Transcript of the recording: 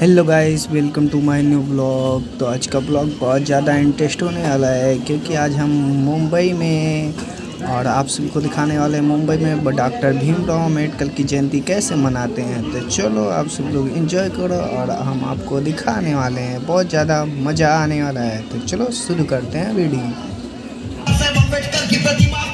Hello guys welcome to my new blog तो आज का ब्लॉग बहुत ज़्यादा इंटरेस्ट होने वाला है, क्योंकि आज हम मुंबई में और आप सबको दिखाने वाले हैं मुंबई में डॉक्टर भीमराव अंबेडकर की जयंती कैसे मनाते हैं? तो चलो आप सब लोग एंजॉय करो और हम आपको दिखाने वाले हैं। बहुत ज़्यादा मज़ा आने वाला है। तो चलो शुरू करते हैं वीडियो। की प्रतिमा